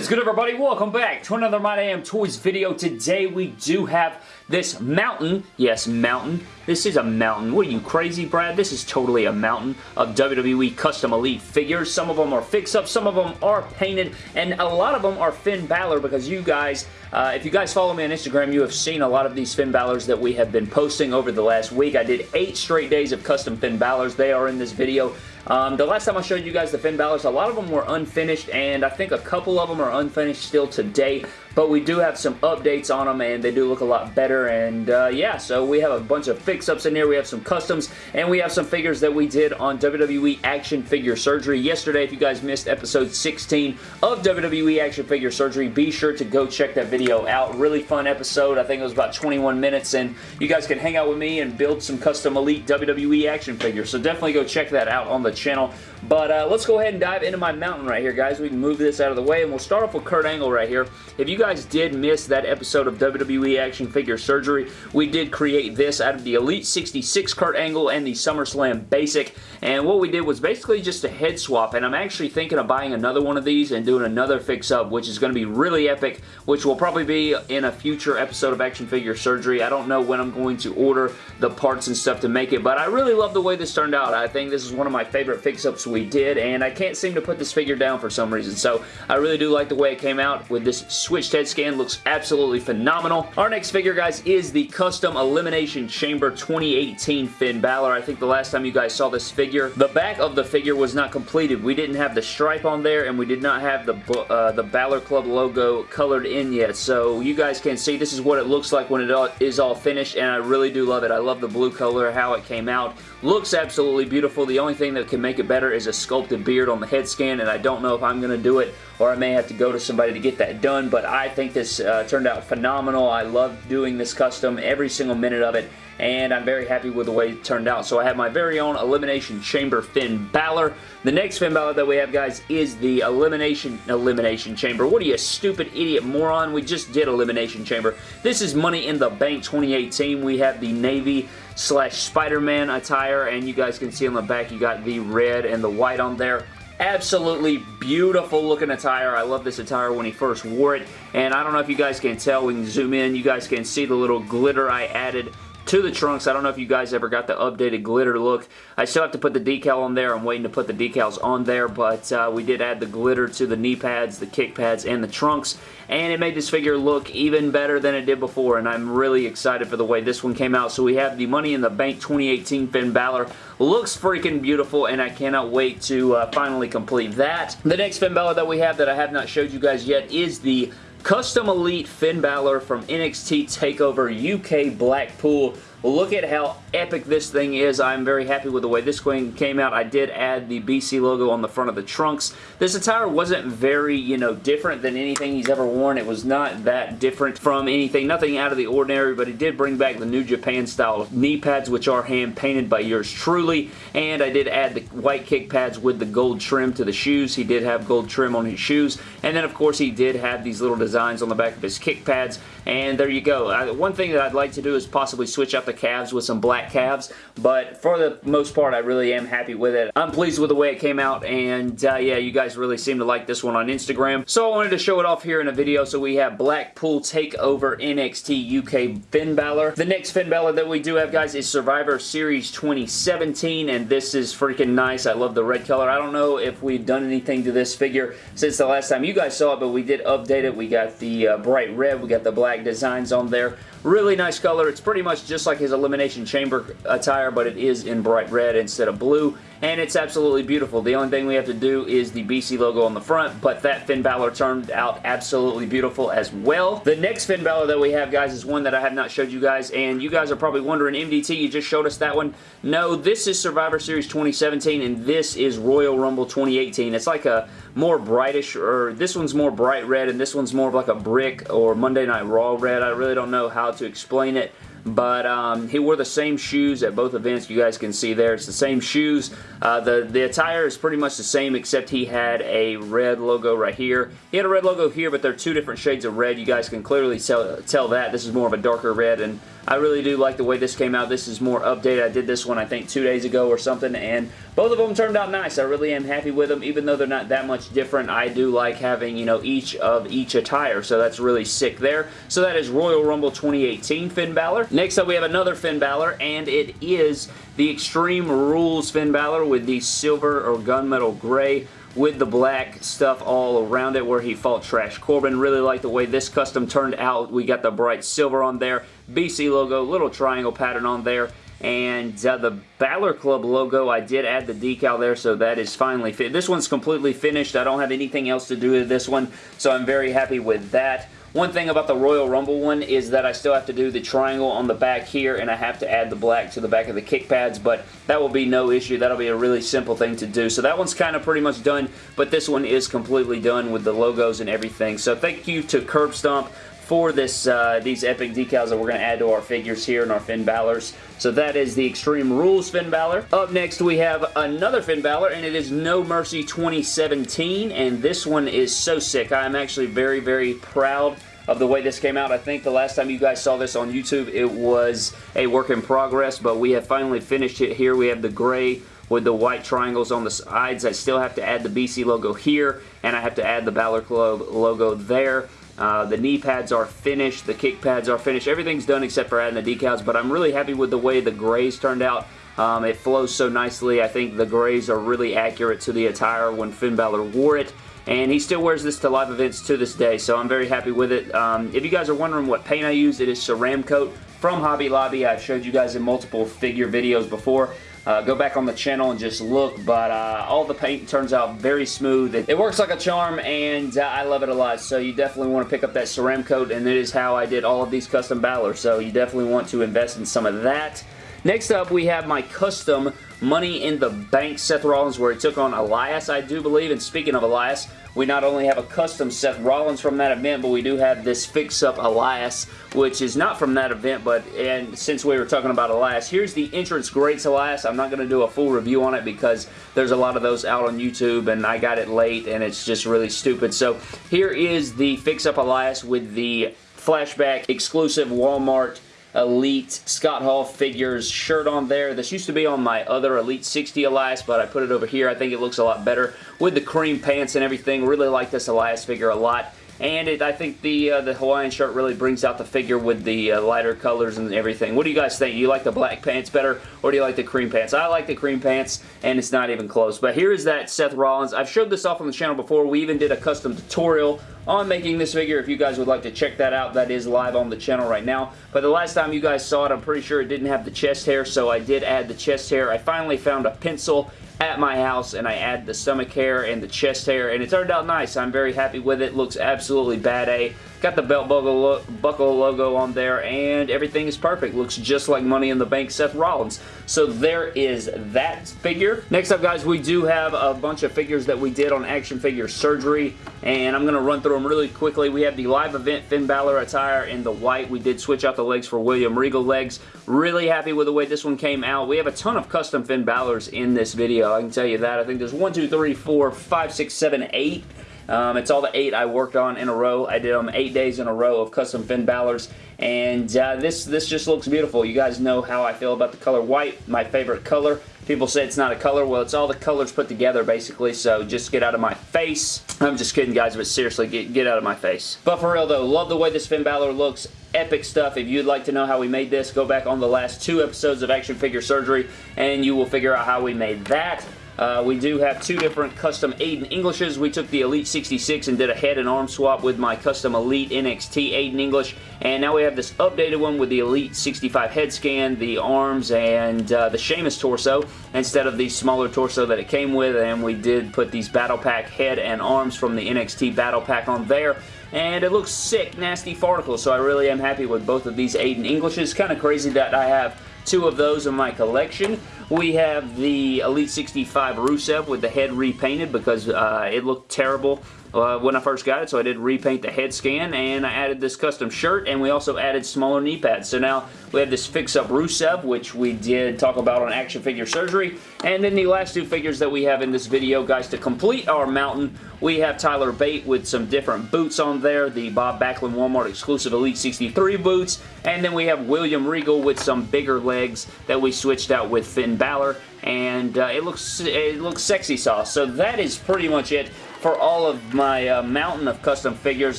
What is good everybody? Welcome back to another My Damn Toys video. Today we do have this mountain, yes mountain, this is a mountain. What are you crazy Brad? This is totally a mountain of WWE Custom Elite figures. Some of them are fix-ups, some of them are painted, and a lot of them are Finn Balor because you guys, uh, if you guys follow me on Instagram, you have seen a lot of these Finn Balors that we have been posting over the last week. I did eight straight days of custom Finn Balors. They are in this video. Um, the last time I showed you guys the Finn Balors, a lot of them were unfinished, and I think a couple of them are unfinished still today, but we do have some updates on them, and they do look a lot better, and uh, yeah, so we have a bunch of fix-ups in here, we have some customs, and we have some figures that we did on WWE Action Figure Surgery yesterday. If you guys missed episode 16 of WWE Action Figure Surgery, be sure to go check that video out. Really fun episode. I think it was about 21 minutes, and you guys can hang out with me and build some custom Elite WWE action figures, so definitely go check that out on the channel. But uh, let's go ahead and dive into my mountain right here, guys. We can move this out of the way, and we'll start off with Kurt Angle right here. If you guys did miss that episode of WWE Action Figure Surgery, we did create this out of the Elite 66 Kurt Angle and the SummerSlam Basic, and what we did was basically just a head swap, and I'm actually thinking of buying another one of these and doing another fix-up, which is going to be really epic, which will probably be in a future episode of Action Figure Surgery. I don't know when I'm going to order the parts and stuff to make it, but I really love the way this turned out. I think this is one of my favorite fix-ups we did, and I can't seem to put this figure down for some reason, so I really do like the way it came out with this switched head scan. Looks absolutely phenomenal. Our next figure, guys, is the Custom Elimination Chamber 2018 Finn Balor. I think the last time you guys saw this figure, the back of the figure was not completed. We didn't have the stripe on there, and we did not have the, uh, the Balor Club logo colored in yet, so you guys can see this is what it looks like when it all, is all finished, and I really do love it. I love the blue color, how it came out. Looks absolutely beautiful. The only thing that can make it better is a sculpted beard on the head scan, and I don't know if I'm going to do it or I may have to go to somebody to get that done, but I think this uh, turned out phenomenal. I love doing this custom, every single minute of it, and I'm very happy with the way it turned out. So I have my very own Elimination Chamber Finn Balor. The next Finn Balor that we have, guys, is the Elimination Elimination Chamber. What are you, stupid idiot moron? We just did Elimination Chamber. This is Money in the Bank 2018. We have the Navy slash Spider-Man attire, and you guys can see on the back you got the red and the white on there. Absolutely beautiful looking attire. I love this attire when he first wore it. And I don't know if you guys can tell. We can zoom in. You guys can see the little glitter I added to the trunks. I don't know if you guys ever got the updated glitter look. I still have to put the decal on there. I'm waiting to put the decals on there, but uh, we did add the glitter to the knee pads, the kick pads, and the trunks, and it made this figure look even better than it did before, and I'm really excited for the way this one came out. So we have the Money in the Bank 2018 Finn Balor. Looks freaking beautiful, and I cannot wait to uh, finally complete that. The next Finn Balor that we have that I have not showed you guys yet is the Custom Elite Finn Balor from NXT TakeOver UK Blackpool. Look at how epic this thing is. I'm very happy with the way this thing came out. I did add the BC logo on the front of the trunks. This attire wasn't very, you know, different than anything he's ever worn. It was not that different from anything, nothing out of the ordinary, but he did bring back the New Japan style knee pads, which are hand painted by yours truly, and I did add the white kick pads with the gold trim to the shoes. He did have gold trim on his shoes, and then of course he did have these little designs on the back of his kick pads, and there you go. Uh, one thing that I'd like to do is possibly switch out the calves with some black black calves, but for the most part, I really am happy with it. I'm pleased with the way it came out, and uh, yeah, you guys really seem to like this one on Instagram. So I wanted to show it off here in a video. So we have Blackpool Takeover NXT UK Finn Balor. The next Finn Balor that we do have, guys, is Survivor Series 2017, and this is freaking nice. I love the red color. I don't know if we've done anything to this figure since the last time you guys saw it, but we did update it. We got the uh, bright red. We got the black designs on there. Really nice color. It's pretty much just like his Elimination Chamber attire, but it is in bright red instead of blue and it's absolutely beautiful. The only thing we have to do is the BC logo on the front, but that Finn Balor turned out absolutely beautiful as well. The next Finn Balor that we have, guys, is one that I have not showed you guys, and you guys are probably wondering, MDT, you just showed us that one. No, this is Survivor Series 2017, and this is Royal Rumble 2018. It's like a more brightish, or this one's more bright red, and this one's more of like a brick or Monday Night Raw red. I really don't know how to explain it but um, he wore the same shoes at both events. You guys can see there. It's the same shoes. Uh, the, the attire is pretty much the same except he had a red logo right here. He had a red logo here, but they're two different shades of red. You guys can clearly tell, tell that. This is more of a darker red, and I really do like the way this came out. This is more updated. I did this one, I think, two days ago or something, and both of them turned out nice. I really am happy with them, even though they're not that much different. I do like having, you know, each of each attire, so that's really sick there. So that is Royal Rumble 2018 Finn Balor. Next up, we have another Finn Balor, and it is the Extreme Rules Finn Balor with the silver or gunmetal gray with the black stuff all around it where he fought Trash Corbin. Really like the way this custom turned out. We got the bright silver on there, BC logo, little triangle pattern on there, and uh, the Balor Club logo, I did add the decal there, so that is finally fit. This one's completely finished. I don't have anything else to do with this one, so I'm very happy with that. One thing about the Royal Rumble one is that I still have to do the triangle on the back here and I have to add the black to the back of the kick pads, but that will be no issue. That'll be a really simple thing to do. So that one's kind of pretty much done, but this one is completely done with the logos and everything. So thank you to Curb Stomp for this uh, these epic decals that we're going to add to our figures here and our Finn Balor's. So that is the Extreme Rules Finn Balor. Up next we have another Finn Balor and it is No Mercy 2017 and this one is so sick. I'm actually very, very proud of the way this came out. I think the last time you guys saw this on YouTube, it was a work in progress, but we have finally finished it here. We have the gray with the white triangles on the sides. I still have to add the BC logo here, and I have to add the Balor Club logo there. Uh, the knee pads are finished. The kick pads are finished. Everything's done except for adding the decals, but I'm really happy with the way the grays turned out. Um, it flows so nicely. I think the grays are really accurate to the attire when Finn Balor wore it. And he still wears this to live events to this day, so I'm very happy with it. Um, if you guys are wondering what paint I use, it is Ceramcoat from Hobby Lobby. I've showed you guys in multiple figure videos before. Uh, go back on the channel and just look, but uh, all the paint turns out very smooth. It, it works like a charm, and uh, I love it a lot, so you definitely want to pick up that Ceramcoat, and it is how I did all of these custom Balor, so you definitely want to invest in some of that. Next up, we have my custom Money in the Bank Seth Rollins where he took on Elias, I do believe. And speaking of Elias, we not only have a custom Seth Rollins from that event, but we do have this fix-up Elias, which is not from that event, but and since we were talking about Elias, here's the entrance greats Elias. I'm not going to do a full review on it because there's a lot of those out on YouTube, and I got it late, and it's just really stupid. So here is the fix-up Elias with the flashback exclusive Walmart Elite Scott Hall figures shirt on there. This used to be on my other Elite 60 Elias, but I put it over here. I think it looks a lot better with the cream pants and everything. Really like this Elias figure a lot. And it, I think the uh, the Hawaiian shirt really brings out the figure with the uh, lighter colors and everything. What do you guys think? Do You like the black pants better or do you like the cream pants? I like the cream pants and it's not even close. But here is that Seth Rollins. I've showed this off on the channel before. We even did a custom tutorial on making this figure. If you guys would like to check that out, that is live on the channel right now. But the last time you guys saw it, I'm pretty sure it didn't have the chest hair, so I did add the chest hair. I finally found a pencil at my house and I add the stomach hair and the chest hair and it turned out nice. I'm very happy with it. Looks absolutely bad A. Got the belt buckle, logo on there and everything is perfect. Looks just like Money in the Bank Seth Rollins. So there is that figure. Next up guys, we do have a bunch of figures that we did on Action Figure Surgery and I'm going to run through them really quickly. We have the live event Finn Balor attire in the white. We did switch out the legs for William Regal legs. Really happy with the way this one came out. We have a ton of custom Finn Balor's in this video. I can tell you that. I think there's one, two, three, four, five, six, seven, eight um, it's all the eight I worked on in a row. I did them eight days in a row of custom Finn Balor's, and uh, this, this just looks beautiful. You guys know how I feel about the color white, my favorite color. People say it's not a color. Well, it's all the colors put together, basically, so just get out of my face. I'm just kidding, guys, but seriously, get, get out of my face. But for real, though, love the way this Finn Balor looks epic stuff. If you'd like to know how we made this, go back on the last two episodes of Action Figure Surgery, and you will figure out how we made that. Uh, we do have two different custom Aiden Englishes. We took the Elite 66 and did a head and arm swap with my custom Elite NXT Aiden English. And now we have this updated one with the Elite 65 head scan, the arms, and uh, the Sheamus torso instead of the smaller torso that it came with. And we did put these Battle Pack head and arms from the NXT Battle Pack on there and it looks sick, nasty farticle, so I really am happy with both of these Aiden Englishes. Kind of crazy that I have two of those in my collection. We have the Elite 65 Rusev with the head repainted because uh, it looked terrible uh, when I first got it, so I did repaint the head scan, and I added this custom shirt, and we also added smaller knee pads. So now we have this fix-up Rusev, which we did talk about on Action Figure Surgery, and then the last two figures that we have in this video, guys, to complete our mountain, we have Tyler Bate with some different boots on there, the Bob Backlund Walmart exclusive Elite 63 boots, and then we have William Regal with some bigger legs that we switched out with Finn Balor, and uh, it looks it looks sexy sauce. So that is pretty much it for all of my uh, mountain of custom figures,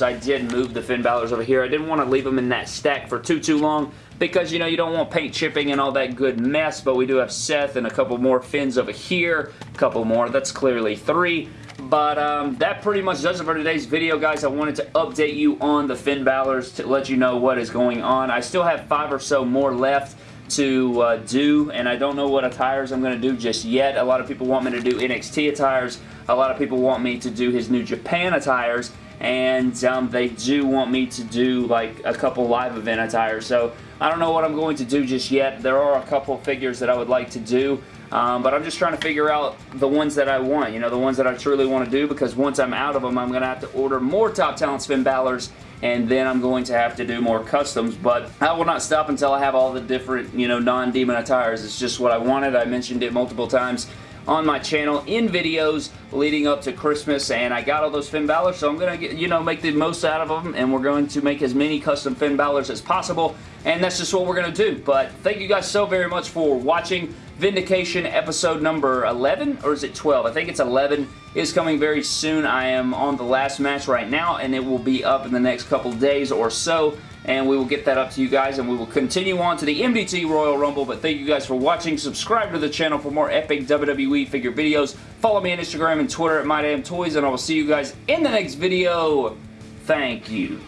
I did move the Finn Balor's over here. I didn't want to leave them in that stack for too, too long because, you know, you don't want paint chipping and all that good mess, but we do have Seth and a couple more Finns over here, a couple more. That's clearly three. But um, that pretty much does it for today's video, guys. I wanted to update you on the Finn Balor's to let you know what is going on. I still have five or so more left to uh, do, and I don't know what attires I'm going to do just yet. A lot of people want me to do NXT attires. A lot of people want me to do his New Japan attires, and um, they do want me to do like a couple live event attires. So I don't know what I'm going to do just yet. There are a couple figures that I would like to do. Um, but I'm just trying to figure out the ones that I want, you know, the ones that I truly want to do because once I'm out of them, I'm going to have to order more Top Talent Finn Balor's and then I'm going to have to do more customs, but I will not stop until I have all the different, you know, non-demon attires. It's just what I wanted. I mentioned it multiple times on my channel in videos leading up to Christmas and I got all those Finn Balor so I'm going to you know make the most out of them and we're going to make as many custom Finn Balors as possible and that's just what we're going to do but thank you guys so very much for watching Vindication episode number 11 or is it 12 I think it's 11 is coming very soon. I am on the last match right now and it will be up in the next couple days or so and we will get that up to you guys and we will continue on to the MDT Royal Rumble but thank you guys for watching. Subscribe to the channel for more epic WWE figure videos. Follow me on Instagram and Twitter at MyDamnToys and I will see you guys in the next video. Thank you